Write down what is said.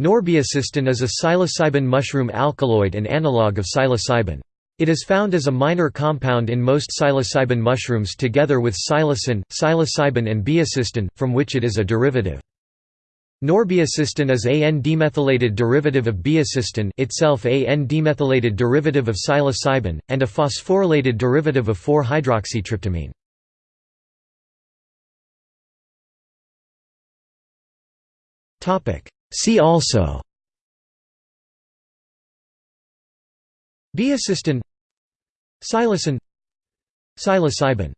Norbaeocystin is a psilocybin mushroom alkaloid and analog of psilocybin. It is found as a minor compound in most psilocybin mushrooms together with psilocin, psilocybin and baeocystin, from which it is a derivative. Norbaeocystin is a N-demethylated derivative of baeocystin itself a N-demethylated derivative of psilocybin, and a phosphorylated derivative of 4-hydroxytryptamine. See also. Baeocystin Psilocin. Psilocybin